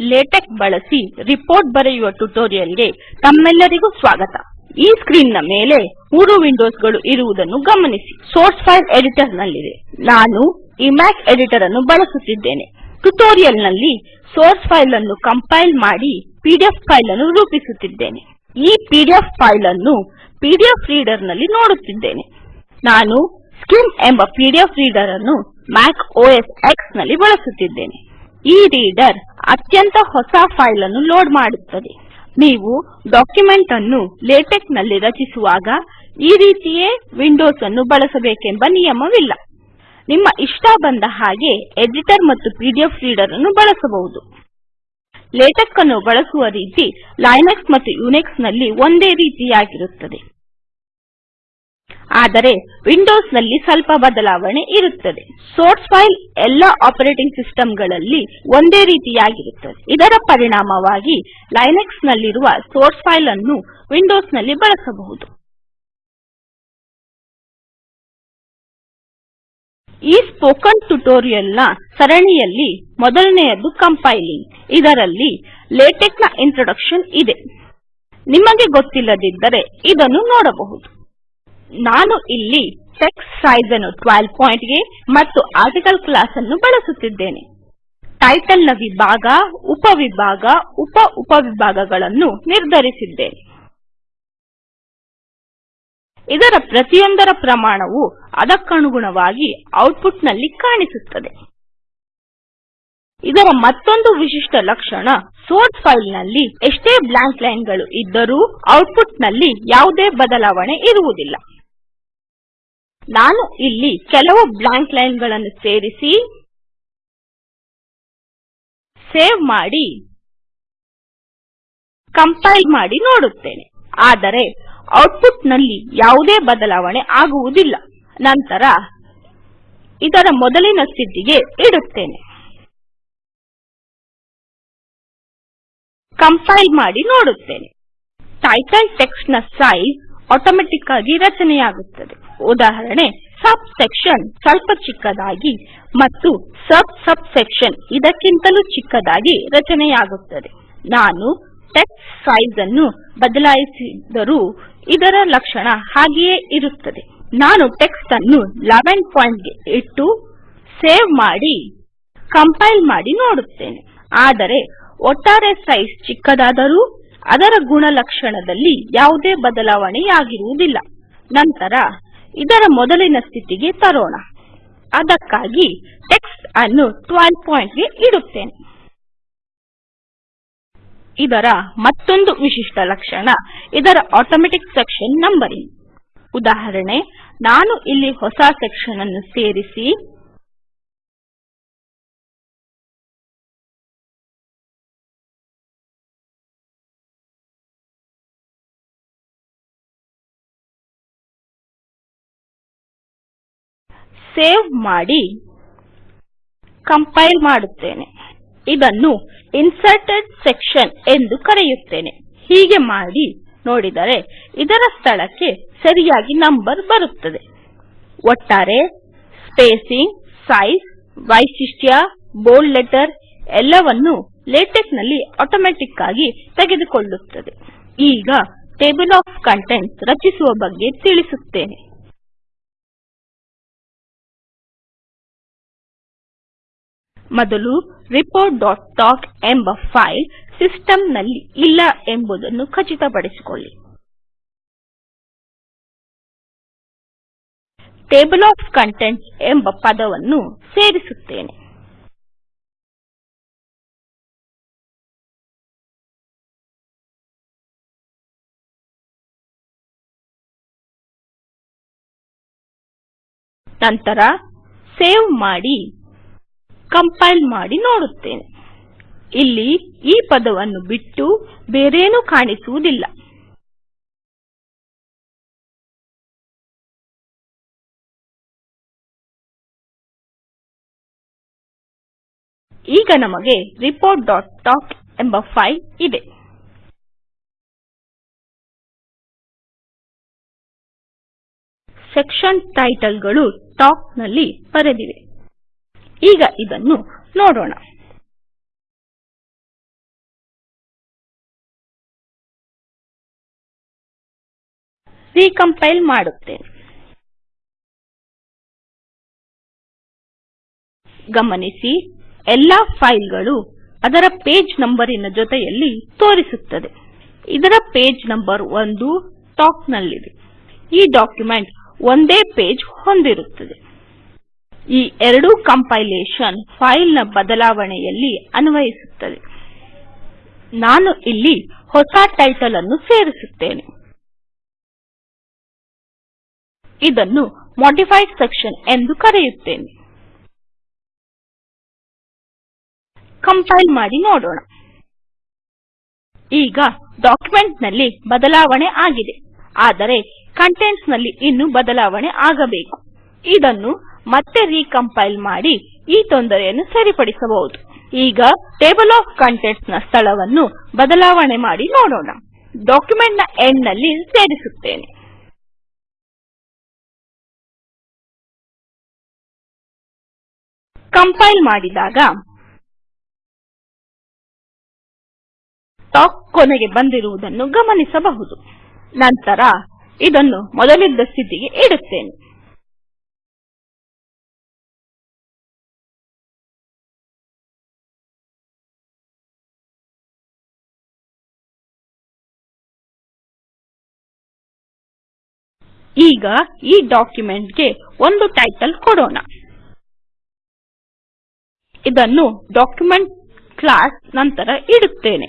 LaTeX ಬಳಸಿ report ಬರೆಯುವ ಟ್ಯುಟೋರಿಯಲ್ಗೆ ತಮ್ಮೆಲ್ಲರಿಗೂ ಸ್ವಾಗತ. ಈ ಸ್ಕ್ರೀನ್ ಮೇಲೆ ಮೂರು ವಿಂಡೋಸ್ಗಳು ಇರುವುದನ್ನು ಗಮನಿಸಿ. ಸೋರ್ಸ್ ಫೈಲ್ ಎಡಿಟರ್ ನಲ್ಲಿದೆ. ನಾನು ಇಮ್ಯಾಕ್ ಎಡಿಟರ್ ಅನ್ನು ಬಳಸುತ್ತಿದ್ದೇನೆ. ಟ್ಯುಟೋರಿಯಲ್ನಲ್ಲಿ ಸೋರ್ಸ್ ಫೈಲ್ ಅನ್ನು ಕಂಪೈಲ್ ಮಾಡಿ ಪಿಡಿಎಫ್ ಫೈಲ್ ಅನ್ನು ರೂಪಿಸುತ್ತಿದ್ದೇನೆ. ಈ ಪಿಡಿಎಫ್ ಫೈಲ್ ಅನ್ನು ಪಿಡಿಎಫ್ ರೀಡರ್ನಲ್ಲಿ ನೋಡುತ್ತಿದ್ದೇನೆ. ನಾನು ಸ್ಕಿಮ್ ಎಂಬ ಪಿಡಿಎಫ್ ರೀಡರ್ ಅನ್ನು ಮ್ಯಾಕ್ ಓಎಸ್ ಎಕ್ಸ್ನಲ್ಲಿ ಬಳಸುತ್ತಿದ್ದೇನೆ. ಈ ರೀಡರ್ ಅತ್ಯಂತ ಹೊಸ ಫೈಲ್ ಅನ್ನು ಲೋಡ್ ಮಾಡುತ್ತದೆ. ನೀವು ಡಾಕ್ಯುಮೆಂಟ್ ಅನ್ನು ಲೇಟೆಕ್ನಲ್ಲಿ ರಚಿಸುವಾಗ ಈ ರೀತಿಯೇ ವಿಂಡೋಸ್ ಅನ್ನು ಬಳಸಬೇಕೆಂಬ ನಿಯಮವಿಲ್ಲ. ನಿಮ್ಮ ಇಷ್ಟ ಬಂದ ಹಾಗೆ ಎಡಿಟರ್ ಮತ್ತು ಪಿಡಿಎಫ್ ರೀಡರ್ ಅನ್ನು ಬಳಸಬಹುದು. ಲೇಟೆಕ್ ಅನ್ನು ಬಳಸುವ ರೀತಿ ಲೈನಕ್ಸ್ ಮತ್ತು ಯುನಿಕ್ಸ್ನಲ್ಲಿ ಒಂದೇ ರೀತಿಯಾಗಿರುತ್ತದೆ. ಆದರೆ ವಿಂಡೋಸ್ನಲ್ಲಿ ಸ್ವಲ್ಪ ಬದಲಾವಣೆ ಇರುತ್ತದೆ. ಸೋರ್ಸ್ ಫೈಲ್ ಎಲ್ಲ ಆಪರೇಟಿಂಗ್ ಸಿಸ್ಟಮ್ಗಳಲ್ಲಿ ಒಂದೇ ರೀತಿಯಾಗಿರುತ್ತದೆ. ಇದರ ಪರಿಣಾಮವಾಗಿ ಲಿನಕ್ಸ್ ನಲ್ಲಿರುವ ಸೋರ್ಸ್ ಫೈಲ್ ಅನ್ನು ವಿಂಡೋಸ್ನಲ್ಲಿ ಬಳಸಬಹುದು. ಈ ಸ್ಪೋಕನ್ ಟ್ಯುಟೋರಿಯಲ್ನ ಸರಣಿಯಲ್ಲಿ ಮೊದಲನೆಯದು ಕಂಪೈಲಿಂಗ್. ಇದರಲ್ಲಿ ಲೇಟೆಕ್ನ ಇಂಟ್ರೊಡಕ್ಷನ್ ಇದೆ. ನಿಮಗೆ ಗೊತ್ತಿಲ್ಲದಿದ್ದರೆ ಇದನ್ನು ನೋಡಬಹುದು. ನಾನು ಇಲ್ಲಿ ಟೆಕ್ಸ್ಟ್ ಸೈಜ್ ಅನ್ನು 12 ಪಾಯಿಂಟ್ಗೆ ಮತ್ತು ಆರ್ಟಿಕಲ್ ಕ್ಲಾಸ್ ಅನ್ನು ಬಳಸುತ್ತಿದ್ದೇನೆ. ಟೈಟಲ್ನ ವಿಭಾಗ ಉಪವಿಭಾಗ ಉಪ ಉಪವಿಭಾಗಗಳನ್ನು ನಿರ್ಧರಿಸಿದ್ದೇನೆ. ಇದರ ಪ್ರತಿಯೊಂದರ ಪ್ರಮಾಣವು ಅದಕ್ಕನುಗುಣವಾಗಿ ಔಟ್ಪುಟ್ನಲ್ಲಿ ಕಾಣಿಸುತ್ತದೆ. ಇದರ ಮತ್ತೊಂದು ವಿಶಿಷ್ಟ ಲಕ್ಷಣ ಸೋರ್ಸ್ ಫೈಲ್ನಲ್ಲಿ ಎಷ್ಟೇ ಬ್ಲಾಂಕ್ ಲೈನ್ಗಳು ಇದ್ದರೂ ಔಟ್ಪುಟ್ನಲ್ಲಿ ಯಾವುದೇ ಬದಲಾವಣೆ ಇರುವುದಿಲ್ಲ. ನಾನು ಇಲ್ಲಿ ಕೆಲವು ಬ್ಲಾಂಕ್ ಲೈನ್ಗಳನ್ನು ಸೇರಿಸಿ ಸೇವ್ ಮಾಡಿ ಕಂಪೈಲ್ ಮಾಡಿ ನೋಡುತ್ತೇನೆ. ಆದರೆ ಔಟ್ಪುಟ್ನಲ್ಲಿ ಯಾವುದೇ ಬದಲಾವಣೆ ಆಗುವುದಿಲ್ಲ. ನಂತರ ಇದರ ಮೊದಲಿನ ಸ್ಥಿತಿಗೆ ಇಡುತ್ತೇನೆ. ಕಂಪೈಲ್ ಮಾಡಿ ನೋಡುತ್ತೇನೆ. ಟೈಟಲ್ ಟೆಕ್ಸ್ಟ್ನ ಸೈಜ್ ಆಟೋಮ್ಯಾಟಿಕ್ ಆಗಿ ರಚನೆಯಾಗುತ್ತದೆ. ಉದಾಹರಣೆ ಸಬ್ ಸೆಕ್ಷನ್ ಸ್ವಲ್ಪ ಚಿಕ್ಕದಾಗಿ ಮತ್ತು ಸಬ್ ಸಬ್ ಸೆಕ್ಷನ್ ಇದಕ್ಕಿಂತಲೂ ಚಿಕ್ಕದಾಗಿ ರಚನೆಯಾಗುತ್ತದೆ. ನಾನು ಟೆಕ್ಸ್ಟ್ ಸೈಜ್ ಅನ್ನು ಬದಲಾಯಿಸಿದರೂ ಇದರ ಲಕ್ಷಣ ಹಾಗೆಯೇ ಇರುತ್ತದೆ. ನಾನು ಟೆಕ್ಸ್ಟ್ ಅನ್ನು 11 ಪಾಯಿಂಟ್ ಇಟ್ಟು ಸೇವ್ ಮಾಡಿ ಕಂಪೈಲ್ ಮಾಡಿ ನೋಡುತ್ತೇನೆ. ಆದರೆ, ಒಟ್ಟಾರೆ ಸೈಜ್ ಚಿಕ್ಕದಾದರೂ ಅದರ ಗುಣಲಕ್ಷಣದಲ್ಲಿ ಯಾವುದೇ ಬದಲಾವಣೆಯಾಗಿರುವುದಿಲ್ಲ. ನಂತರ ಇದರ ಮೊದಲಿನ ಸ್ಥಿತಿಗೆ ತರೋಣ. ಅದಕ್ಕಾಗಿ ಟೆಕ್ಸ್ಟ್ ಅನ್ನು 12 ಪಾಯಿಂಟ್ಗೆ ಇಡುತ್ತೇನೆ. ಇದರ ಮತ್ತೊಂದು ವಿಶಿಷ್ಟ ಲಕ್ಷಣ ಇದರ ಆಟೋಮ್ಯಾಟಿಕ್ ಸೆಕ್ಷನ್ ನಂಬರಿಂಗ್ ಉದಾಹರಣೆ, ನಾನು ಇಲ್ಲಿ ಹೊಸ ಸೆಕ್ಷನ್ ಅನ್ನು ಸೇರಿಸಿ ಸೇವ್ ಮಾಡಿ ಕಂಪೈಲ್ ಮಾಡುತ್ತೇನೆ. ಇದನ್ನು ಇನ್ಸರ್ಟೆಡ್ ಸೆಕ್ಷನ್ ಎಂದು ಕರೆಯುತ್ತೇನೆ. ಹೀಗೆ ಮಾಡಿ ನೋಡಿದರೆ ಇದರ ಸ್ಥಳಕ್ಕೆ ಸರಿಯಾಗಿ ನಂಬರ್ ಬರುತ್ತದೆ. ಒಟ್ಟಾರೆ ಸ್ಪೇಸಿಂಗ್ ಸೈಜ್ ವೈಶಿಷ್ಟ್ಯ ಬೋಲ್ಡ್ ಲೆಟರ್ ಎಲ್ಲವನ್ನೂ ಲೇಟೆಕ್ನಲ್ಲಿ ಆಟೋಮ್ಯಾಟಿಕ್ ಆಗಿ ತೆಗೆದುಕೊಳ್ಳುತ್ತದೆ. ಈಗ ಟೇಬಲ್ ಆಫ್ ಕಂಟೆಂಟ್ಸ್ ರಚಿಸುವ ಬಗ್ಗೆ ತಿಳಿಸುತ್ತೇನೆ. ಮೊದಲು reportಟಾಕ್ ಎಂಬ ಫೈಲ್ ಸಿಸ್ಟಮ್ನಲ್ಲಿ ಇಲ್ಲ ಎಂಬುದನ್ನು ಖಚಿತಪಡಿಸಿಕೊಳ್ಳಿ. ಟೇಬಲ್ ಆಫ್ ಕಂಟೆಂಟ್ಸ್ ಎಂಬ ಪದವನ್ನು ಸೇರಿಸುತ್ತೇನೆ. ನಂತರ ಸೇವ್ ಮಾಡಿ ಕಂಪೈಲ್ ಮಾಡಿ ನೋಡುತ್ತೇನೆ. ಇಲ್ಲಿ ಈ ಪದವನ್ನು ಬಿಟ್ಟು ಬೇರೇನೂ ಕಾಣಿಸುವುದಿಲ್ಲ. ಈಗ ನಮಗೆ reportಟಾಕ್ ಎಂಬ ಫೈಲ್ ಇದೆ. ಸೆಕ್ಷನ್ ಟೈಟಲ್ಗಳು ಟಾಕ್ನಲ್ಲಿ ಬರೆದಿವೆ. ಈಗ ಇದನ್ನು ನೋಡೋಣ. ರೀಕಂಪೈಲ್ ಮಾಡುತ್ತೇನೆ. ಗಮನಿಸಿ, ಎಲ್ಲಾ ಫೈಲ್ಗಳು ಅದರ ಪೇಜ್ ನಂಬರಿನ ಜೊತೆಯಲ್ಲಿ ತೋರಿಸುತ್ತದೆ. ಇದರ ಪೇಜ್ ನಂಬರ್ ಒಂದು ಟಾಪ್ ನಲ್ಲಿದೆ ಈ ಡಾಕ್ಯುಮೆಂಟ್ ಒಂದೇ ಪೇಜ್ ಹೊಂದಿರುತ್ತದೆ. ಈ ಎರಡೂ ಕಂಪೈಲೇಷನ್ ಫೈಲ್ನ ಬದಲಾವಣೆಯಲ್ಲಿ ಅನ್ವಯಿಸುತ್ತದೆ. ನಾನು ಇಲ್ಲಿ ಹೊಸ ಟೈಟಲ್ ಅನ್ನು ಸೇರಿಸುತ್ತೇನೆ. ಇದನ್ನು ಮಾಡಿಫೈಡ್ ಸೆಕ್ಷನ್ ಎಂದು ಕರೆಯುತ್ತೇನೆ. ಕಂಪೈಲ್ ಮಾಡಿ ನೋಡೋಣ. ಈಗ ಡಾಕ್ಯುಮೆಂಟ್ನಲ್ಲಿ ಬದಲಾವಣೆ ಆಗಿದೆ. ಆದರೆ ಕಂಟೆಂಟ್ಸ್ನಲ್ಲಿ ಇನ್ನೂ ಬದಲಾವಣೆ ಆಗಬೇಕು. ಇದನ್ನು ಮತ್ತೆ ರೀಕಂಪೈಲ್ ಮಾಡಿ ಈ ತೊಂದರೆಯನ್ನು ಸರಿಪಡಿಸಬಹುದು. ಈಗ ಟೇಬಲ್ ಆಫ್ ಕಂಟೆಂಟ್ಸ್ನ ಸ್ಥಳವನ್ನು ಬದಲಾವಣೆ ಮಾಡಿ ನೋಡೋಣ. ಡಾಕ್ಯುಮೆಂಟ್ನ ಎಂಡ್ನಲ್ಲಿ ಸೇರಿಸುತ್ತೇನೆ. ಕಂಪೈಲ್ ಮಾಡಿದಾಗ ಟಾಕ್ ಕೊನೆಗೆ ಬಂದಿರುವುದನ್ನು ಗಮನಿಸಬಹುದು. ನಂತರ ಇದನ್ನು ಮೊದಲಿದ್ದ ಸ್ಥಿತಿಗೆ ಇಡುತ್ತೇನೆ. ಈಗ ಈ ಡಾಕ್ಯುಮೆಂಟ್ಗೆ ಒಂದು ಟೈಟಲ್ ಕೊಡೋಣ. ಇದನ್ನು ಡಾಕ್ಯುಮೆಂಟ್ ಕ್ಲಾಸ್ ನಂತರ ಇಡುತ್ತೇನೆ.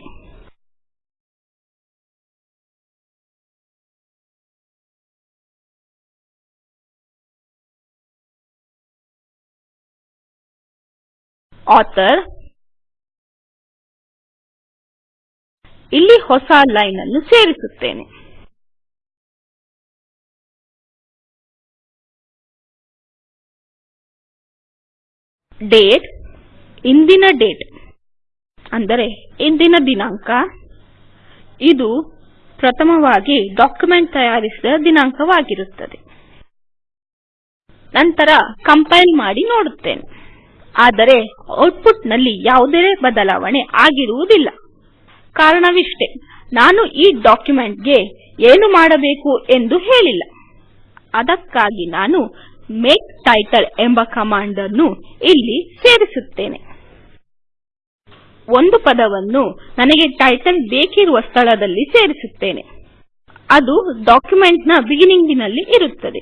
ಆಥರ್. ಇಲ್ಲಿ ಹೊಸ ಲೈನ್ ಅನ್ನು ಸೇರಿಸುತ್ತೇನೆ. ಡೇಟ್ ಇಂದಿನ ಡೇಟ್ ಅಂದರೆ ಇಂದಿನ ದಿನಾಂಕ. ಇದು ಪ್ರಥಮವಾಗಿ ಡಾಕ್ಯುಮೆಂಟ್ ತಯಾರಿಸಿದ ದಿನಾಂಕವಾಗಿರುತ್ತದೆ. ನಂತರ ಕಂಪೈಲ್ ಮಾಡಿ ನೋಡುತ್ತೇನೆ. ಆದರೆ ಔಟ್ಪುಟ್ನಲ್ಲಿ ಯಾವುದೇ ಬದಲಾವಣೆ ಆಗಿರುವುದಿಲ್ಲ. ಕಾರಣವಿಷ್ಟೇ, ನಾನು ಈ ಡಾಕ್ಯುಮೆಂಟ್ಗೆ ಏನು ಮಾಡಬೇಕು ಎಂದು ಹೇಳಿಲ್ಲ. ಅದಕ್ಕಾಗಿ ನಾನು ಮೇಕ್ ಟೈಟಲ್ ಎಂಬ ಕಮಾಂಡ್ ಅನ್ನು ಇಲ್ಲಿ ಸೇರಿಸುತ್ತೇನೆ. ಒಂದು ಪದವನ್ನು ನನಗೆ ಟೈಟಲ್ ಬೇಕಿರುವ ಸ್ಥಳದಲ್ಲಿ ಸೇರಿಸುತ್ತೇನೆ. ಅದು ಡಾಕ್ಯುಮೆಂಟ್ನ ಬಿಗಿನಿಂಗ್ ಇರುತ್ತದೆ.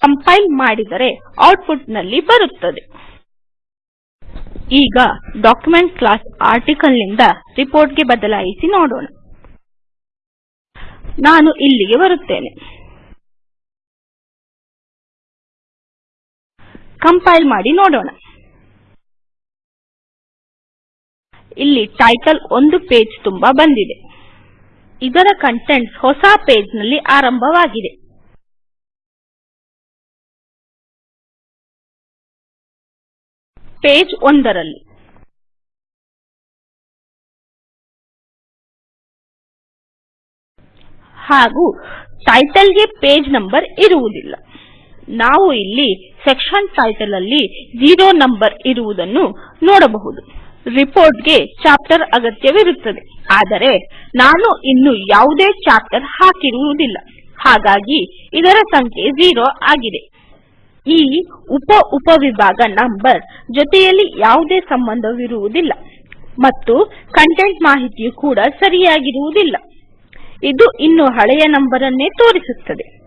ಕಂಪೈಲ್ ಮಾಡಿದರೆ ಔಟ್ಪುಟ್ನಲ್ಲಿ ಬರುತ್ತದೆ. ಈಗ ಡಾಕ್ಯುಮೆಂಟ್ ಕ್ಲಾಸ್ ಆರ್ಟಿಕಲ್ನಿಂದ ರಿಪೋರ್ಟ್ಗೆ ಬದಲಾಯಿಸಿ ನೋಡೋಣ. ನಾನು ಇಲ್ಲಿಗೆ ಬರುತ್ತೇನೆ. ಕಂಪೈಲ್ ಮಾಡಿ ನೋಡೋಣ. ಇಲ್ಲಿ ಟೈಟಲ್ ಒಂದು ಪೇಜ್ ತುಂಬಾ ಬಂದಿದೆ. ಇದರ ಕಂಟೆಂಟ್ ಹೊಸ ಪೇಜ್ನಲ್ಲಿ ಆರಂಭವಾಗಿದೆ. ಪೇಜ್ ಒಂದರಲ್ಲಿ. ಹಾಗೂ ಟೈಟಲ್ಗೆ ಪೇಜ್ ನಂಬರ್ ಇರುವುದಿಲ್ಲ. ನಾವು ಇಲ್ಲಿ ಸೆಕ್ಷನ್ ಟೈಟಲ್ ಅಲ್ಲಿ ಝೀರೋ ನಂಬರ್ ಇರುವುದನ್ನು ನೋಡಬಹುದು. ರಿಪೋರ್ಟ್ಗೆ ಚಾಪ್ಟರ್ ಅಗತ್ಯವಿರುತ್ತದೆ. ಆದರೆ ನಾನು ಇನ್ನು ಯಾವುದೇ ಚಾಪ್ಟರ್ ಹಾಕಿರುವುದಿಲ್ಲ. ಹಾಗಾಗಿ ಇದರ ಸಂಖ್ಯೆ ಝೀರೋ ಆಗಿದೆ. ಈ ಉಪ ಉಪವಿಭಾಗ ನಂಬರ್ ಜೊತೆಯಲ್ಲಿ ಯಾವುದೇ ಸಂಬಂಧವಿರುವುದಿಲ್ಲ. ಮತ್ತು ಕಂಟೆಂಟ್ ಮಾಹಿತಿಯು ಕೂಡ ಸರಿಯಾಗಿರುವುದಿಲ್ಲ. ಇದು ಇನ್ನು ಹಳೆಯ ನಂಬರ್ ಅನ್ನೇ ತೋರಿಸುತ್ತದೆ.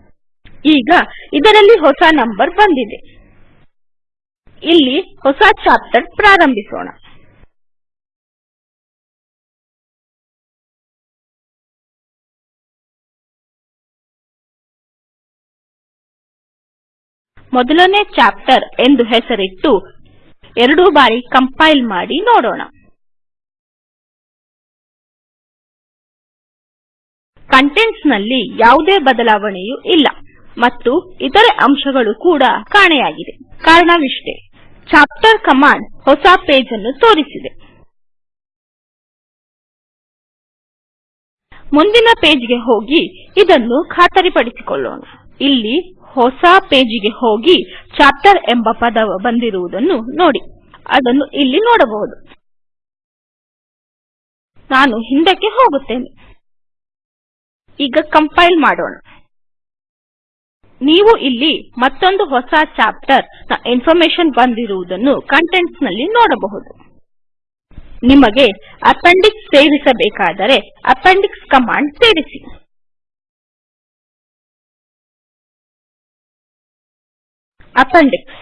ಈಗ ಇದರಲ್ಲಿ ಹೊಸ ನಂಬರ್ ಬಂದಿದೆ. ಇಲ್ಲಿ ಹೊಸ ಚಾಪ್ಟರ್ ಪ್ರಾರಂಭಿಸೋಣ. ಮೊದಲನೇ ಚಾಪ್ಟರ್ ಎಂದು ಹೆಸರಿಟ್ಟು ಎರಡು ಬಾರಿ ಕಂಪೈಲ್ ಮಾಡಿ ನೋಡೋಣ. ಕಂಟೆಂಟ್ಸ್ನಲ್ಲಿ ಯಾವುದೇ ಬದಲಾವಣೆಯೂ ಇಲ್ಲ. ಮತ್ತು ಇತರೆ ಅಂಶಗಳು ಕೂಡ ಕಾಣೆಯಾಗಿದೆ. ಕಾರಣವಿಷ್ಟೇ. ಚಾಪ್ಟರ್ ಕಮಾಂಡ್ ಹೊಸ ಪೇಜ್ ಅನ್ನು ತೋರಿಸಿದೆ. ಮುಂದಿನ ಪೇಜ್ಗೆ ಹೋಗಿ ಇದನ್ನು ಖಾತರಿಪಡಿಸಿಕೊಳ್ಳೋಣ. ಇಲ್ಲಿ ಹೊಸ ಪೇಜ್ಗೆ ಹೋಗಿ ಚಾಪ್ಟರ್ ಎಂಬ ಪದ ಬಂದಿರುವುದನ್ನು ನೋಡಿ. ಅದನ್ನು ಇಲ್ಲಿ ನೋಡಬಹುದು. ನಾನು ಹಿಂದಕ್ಕೆ ಹೋಗುತ್ತೇನೆ. ಈಗ ಕಂಪೈಲ್ ಮಾಡೋಣ. ನೀವು ಇಲ್ಲಿ ಮತ್ತೊಂದು ಹೊಸ ಚಾಪ್ಟರ್ನ ಇನ್ಫಾರ್ಮೇಷನ್ ಬಂದಿರುವುದನ್ನು ಕಂಟೆಂಟ್ಸ್ನಲ್ಲಿ ನೋಡಬಹುದು. ನಿಮಗೆ ಅಪೆಂಡಿಕ್ಸ್ ಸೇರಿಸಬೇಕಾದರೆ ಅಪೆಂಡಿಕ್ಸ್ ಕಮಾಂಡ್ ಸೇರಿಸಿ. ಅಪೆಂಡಿಕ್ಸ್.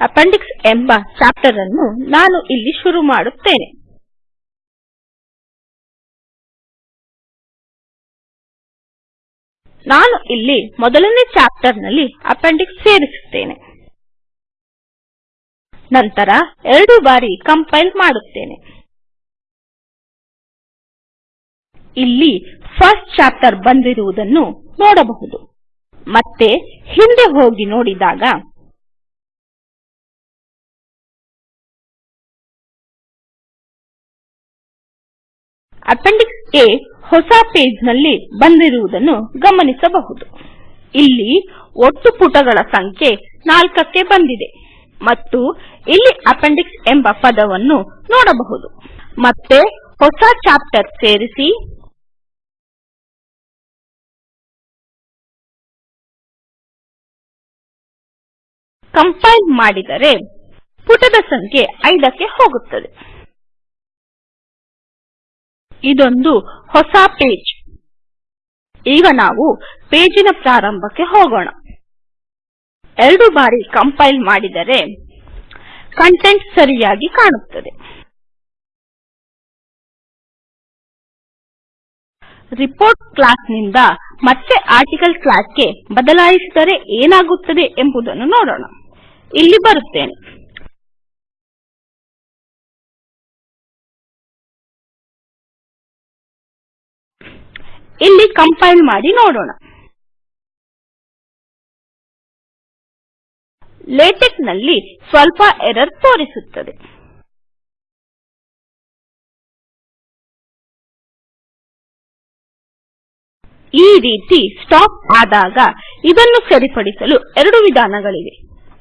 ಅಪೆಂಡಿಕ್ಸ್ ಎಂಬ ಚಾಪ್ಟರ್ ಅನ್ನು ನಾನು ಇಲ್ಲಿ ಶುರು ಮಾಡುತ್ತೇನೆ. ನಾನು ಇಲ್ಲಿ ಮೊದಲನೇ ಚಾಪ್ಟರ್ನಲ್ಲಿ ಅಪೆಂಡಿಕ್ಸ್ ಸೇರಿಸುತ್ತೇನೆ. ನಂತರ ಎರಡು ಬಾರಿ ಕಂಪೈಲ್ ಮಾಡುತ್ತೇನೆ. ಇಲ್ಲಿ ಫಸ್ಟ್ ಚಾಪ್ಟರ್ ಬಂದಿರುವುದನ್ನು ನೋಡಬಹುದು. ಮತ್ತೆ ಹಿಂದೆ ಹೋಗಿ ನೋಡಿದಾಗ ಅಪೆಂಡಿಕ್ಸ್ A ಹೊಸ ಪೇಜ್ನಲ್ಲಿ ಬಂದಿರುವುದನ್ನು ಗಮನಿಸಬಹುದು. ಇಲ್ಲಿ ಒಟ್ಟು ಪುಟಗಳ ಸಂಖ್ಯೆ ನಾಲ್ಕಕ್ಕೆ ಬಂದಿದೆ ಮತ್ತು ಇಲ್ಲಿ ಅಪೆಂಡಿಕ್ಸ್ ಎಂಬ ಪದವನ್ನು ನೋಡಬಹುದು. ಮತ್ತೆ ಹೊಸ ಚಾಪ್ಟರ್ ಸೇರಿಸಿ. ಕಂಪೈಲ್ ಮಾಡಿದರೆ ಪುಟದ ಸಂಖ್ಯೆ ಐದಕ್ಕೆ ಹೋಗುತ್ತದೆ. ಇದೊಂದು ಹೊಸ ಪೇಜ್. ಈಗ ನಾವು ಪೇಜಿನ ಪ್ರಾರಂಭಕ್ಕೆ ಹೋಗೋಣ. ಎರಡು ಬಾರಿ ಕಂಪೈಲ್ ಮಾಡಿದರೆ ಕಂಟೆಂಟ್ ಸರಿಯಾಗಿ ಕಾಣುತ್ತದೆ. ರಿಪೋರ್ಟ್ ಕ್ಲಾಸ್ನಿಂದ ಮತ್ತೆ ಆರ್ಟಿಕಲ್ ಕ್ಲಾಸ್ಗೆ ಬದಲಾಯಿಸಿದರೆ ಏನಾಗುತ್ತದೆ ಎಂಬುದನ್ನು ನೋಡೋಣ. ಇಲ್ಲಿ ಬರುತ್ತೇನೆ. ಇಲ್ಲಿ ಕಂಪೈಲ್ ಮಾಡಿ ನೋಡೋಣ. ಲೇಟೆಕ್ನಲ್ಲಿ ಸ್ವಲ್ಪ ಎರರ್ ತೋರಿಸುತ್ತದೆ. ಈ ರೀತಿ ಸ್ಟಾಪ್ ಆದಾಗ ಇದನ್ನು ಸರಿಪಡಿಸಲು ಎರಡು ವಿಧಾನಗಳಿವೆ.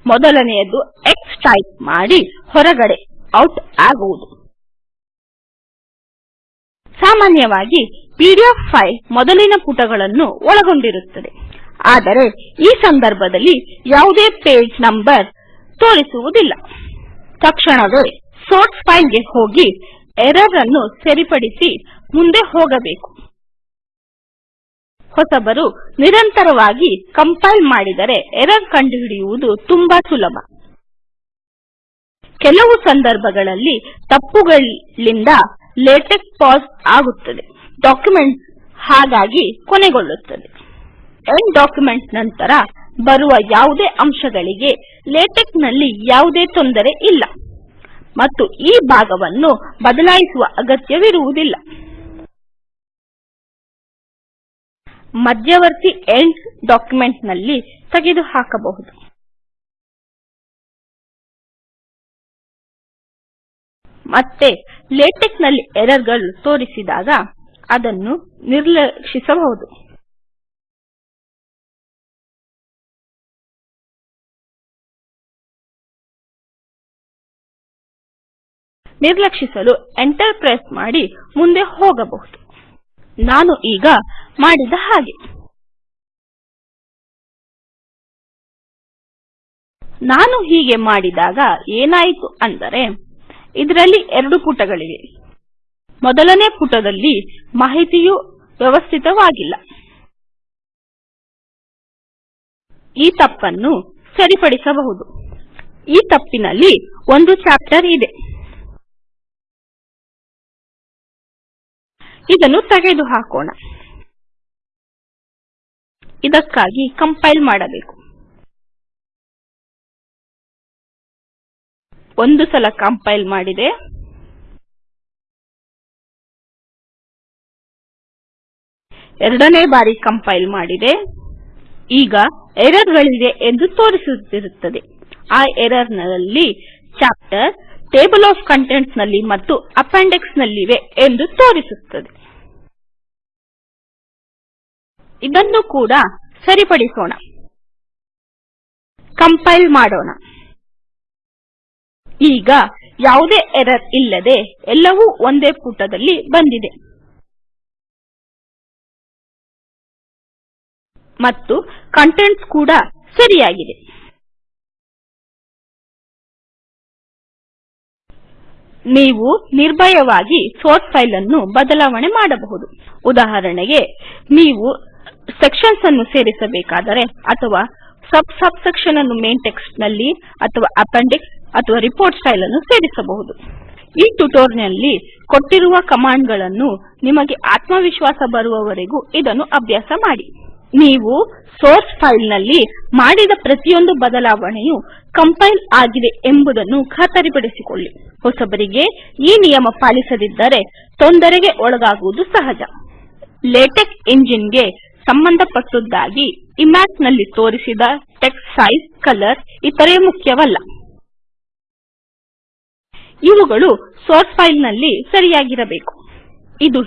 ಮೊದಲನೆಯದು ಎಕ್ಸ್ ಟೈಪ್ ಮಾಡಿ ಹೊರಗಡೆ ಔಟ್ ಆಗುವುದು. ಸಾಮಾನ್ಯವಾಗಿ ಪಿಡಿಎಫ್ ಫೈಲ್ ಮೊದಲಿನ ಪುಟಗಳನ್ನು ಒಳಗೊಂಡಿರುತ್ತದೆ. ಆದರೆ ಈ ಸಂದರ್ಭದಲ್ಲಿ ಯಾವುದೇ ಪೇಜ್ ನಂಬರ್ ತೋರಿಸುವುದಿಲ್ಲ. ತಕ್ಷಣವೇ ಸೋರ್ಸ್ ಫೈಲ್ಗೆ ಹೋಗಿ ಎರರ್ ಅನ್ನು ಸರಿಪಡಿಸಿ ಮುಂದೆ ಹೋಗಬೇಕು. ಹೊಸಬರು ನಿರಂತರವಾಗಿ ಕಂಪೈಲ್ ಮಾಡಿದರೆ ಎರರ್ ಕಂಡುಹಿಡಿಯುವುದು ತುಂಬಾ ಸುಲಭ. ಕೆಲವು ಸಂದರ್ಭಗಳಲ್ಲಿ ತಪ್ಪುಗಳಿಂದ ಲೇಟೆಕ್ ಪಾಸ್ ಆಗುತ್ತದೆ. ಡಾಕ್ಯುಮೆಂಟ್ ಹಾಗಾಗಿ ಕೊನೆಗೊಳ್ಳುತ್ತದೆ. ಎಂಡ್ ಡಾಕ್ಯುಮೆಂಟ್ ನಂತರ ಬರುವ ಯಾವುದೇ ಅಂಶಗಳಿಗೆ ಲೇಟೆಕ್ನಲ್ಲಿ ಯಾವುದೇ ತೊಂದರೆ ಇಲ್ಲ. ಮತ್ತು ಈ ಭಾಗವನ್ನು ಬದಲಾಯಿಸುವ ಅಗತ್ಯವಿರುವುದಿಲ್ಲ. ಮಧ್ಯವರ್ತಿ ಎಂಡ್ ಡಾಕ್ಯುಮೆಂಟ್ನಲ್ಲಿ ತೆಗೆದುಹಾಕಬಹುದು. ಮತ್ತೆ ಲೇಟೆಕ್ನಲ್ಲಿ ಎರರ್ಗಳು ತೋರಿಸಿದಾಗ ಅದನ್ನು ನಿರ್ಲಕ್ಷಿಸಬಹುದು. ನಿರ್ಲಕ್ಷಿಸಲು ಎಂಟರ್ ಪ್ರೆಸ್ ಮಾಡಿ ಮುಂದೆ ಹೋಗಬಹುದು. ನಾನು ಈಗ ಮಾಡಿದ ಹಾಗೆ. ನಾನು ಹೀಗೆ ಮಾಡಿದಾಗ ಏನಾಯಿತು ಅಂದರೆ ಇದರಲ್ಲಿ ಎರಡು ಪುಟಗಳಿವೆ. ಮೊದಲನೇ ಪುಟದಲ್ಲಿ ಮಾಹಿತಿಯು ವ್ಯವಸ್ಥಿತವಾಗಿಲ್ಲ. ಈ ತಪ್ಪನ್ನು ಸರಿಪಡಿಸಬಹುದು. ಈ ತಪ್ಪಿನಲ್ಲಿ ಒಂದು ಚಾಪ್ಟರ್ ಇದೆ. ಇದನ್ನು ತೆಗೆದುಹಾಕೋಣ. ಇದಕ್ಕಾಗಿ ಕಂಪೈಲ್ ಮಾಡಬೇಕು. ಒಂದು ಸಲ ಕಂಪೈಲ್ ಮಾಡಿದೆ. ಎರಡನೇ ಬಾರಿ ಕಂಪೈಲ್ ಮಾಡಿದೆ. ಈಗ ಎರರ್ ಗಳಿವೆ ಎಂದು ತೋರಿಸುತ್ತಿರುತ್ತದೆ. ಆ ಎರರ್ನಲ್ಲಿ ಚಾಪ್ಟರ್ ಟೇಬಲ್ ಆಫ್ ಕಂಟೆಂಟ್ಸ್ನಲ್ಲಿ ಮತ್ತು ಅಪೆಂಡಿಕ್ಸ್ ನಲ್ಲಿವೆ ಎಂದು ತೋರಿಸುತ್ತದೆ. ಇದನ್ನು ಕೂಡ ಸರಿಪಡಿಸೋಣ. ಕಂಪೈಲ್ ಮಾಡೋಣ. ಈಗ ಯಾವುದೇ ಎರರ್ ಇಲ್ಲದೆ ಎಲ್ಲವೂ ಒಂದೇ ಪುಟದಲ್ಲಿ ಬಂದಿದೆ. ಮತ್ತು ಕಂಟೆಂಟ್ಸ್ ಕೂಡ ಸರಿಯಾಗಿದೆ. ನೀವು ನಿರ್ಭಯವಾಗಿ ಸೋರ್ಸ್ ಫೈಲ್ ಅನ್ನು ಬದಲಾವಣೆ ಮಾಡಬಹುದು. ಉದಾಹರಣೆಗೆ, ನೀವು ಸೆಕ್ಷನ್ಸ್ ಅನ್ನು ಸೇರಿಸಬೇಕಾದರೆ ಅಥವಾ ಸಬ್ ಸಬ್ ಸೆಕ್ಷನ್ ಅನ್ನು ಮೇನ್ ಟೆಕ್ಸ್ಟ್ನಲ್ಲಿ ಅಥವಾ ಅಪೆಂಡಿಕ್ಸ್ ಅಥವಾ ರಿಪೋರ್ಟ್ ಸ್ಟೈಲ್ ಅನ್ನು ಸೇರಿಸಬಹುದು. ಈ ಟ್ಯುಟೋರಿಯಲ್ನಲ್ಲಿ ಕೊಟ್ಟಿರುವ ಕಮಾಂಡ್ಗಳನ್ನು ನಿಮಗೆ ಆತ್ಮವಿಶ್ವಾಸ ಬರುವವರೆಗೂ ಇದನ್ನು ಅಭ್ಯಾಸ ಮಾಡಿ. ನೀವು ಸೋರ್ಸ್ ಫೈಲ್ನಲ್ಲಿ ಮಾಡಿದ ಪ್ರತಿಯೊಂದು ಬದಲಾವಣೆಯು ಕಂಪೈಲ್ ಆಗಿದೆ ಎಂಬುದನ್ನು ಖಾತರಿಪಡಿಸಿಕೊಳ್ಳಿ. ಹೊಸಬರಿಗೆ ಈ ನಿಯಮ ಪಾಲಿಸದಿದ್ದರೆ ತೊಂದರೆಗೆ ಒಳಗಾಗುವುದು ಸಹಜ. ಲೇಟೆಕ್ ಎಂಜಿನ್ಗೆ ಸಂಬಂಧಪಟ್ಟದ್ದಾಗಿ ಇಮ್ಯಾಕ್ನಲ್ಲಿ ತೋರಿಸಿದ ಟೆಕ್ಸ್ಟ್ ಸೈಜ್ ಕಲರ್ ಇತರೆ ಮುಖ್ಯವಲ್ಲ. ಇವುಗಳು ಸೋರ್ಸ್ ಫೈಲ್ನಲ್ಲಿ ಸರಿಯಾಗಿರಬೇಕು. ಇದು